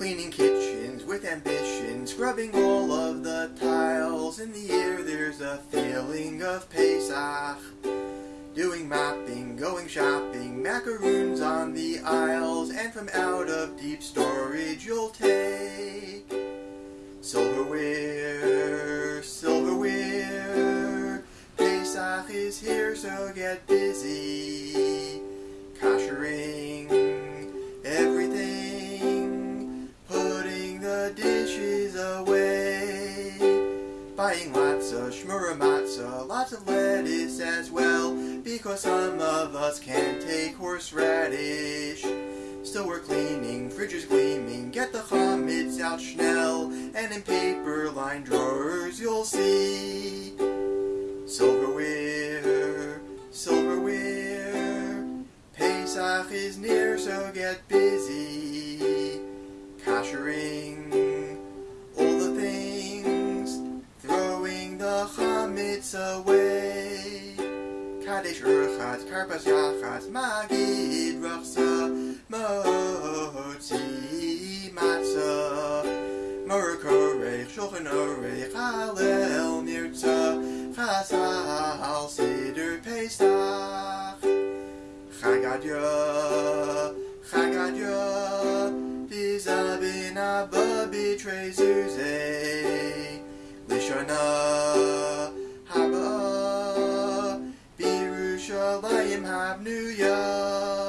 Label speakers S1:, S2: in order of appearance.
S1: Cleaning kitchens with ambition, scrubbing all of the tiles. In the air there's a feeling of Pesach. Doing mopping, going shopping, macaroons on the aisles, and from out of deep storage you'll take silverware, silverware. Pesach is here, so get busy. Buying lots of shmura matzah, lots of lettuce as well, because some of us can't take horseradish. Still we're cleaning, fridge is gleaming, get the chametz out schnell, and in paper-lined drawers you'll see silverware, silverware. Pesach is near, so get busy, koshering chametz away. Kadesh Urchatz, Karpas Yachatz, Magid Rachtza, Motzi Matzah, Maror Korech, Shulchan Orech, Halel Nirtzah, Chazal Seder Pesach, Chad Gadya, Chagadya, Bizabin Abba Bitre Zuze, Lishana, Haba, Birushalayim Habnuya.